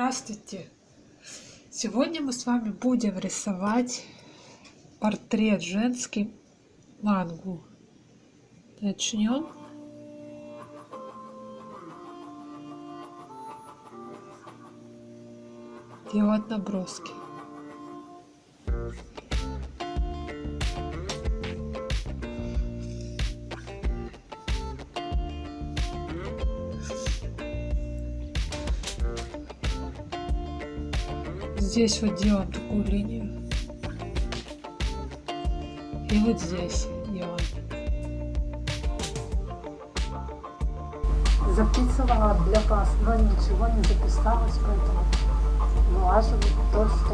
Здравствуйте! Сегодня мы с вами будем рисовать портрет женский мангу. Начнем. Делать наброски. Здесь вот делаем такую линию. И вот здесь делаем. Записывала для вас, но ничего не записалось, поэтому влаживаю то, что.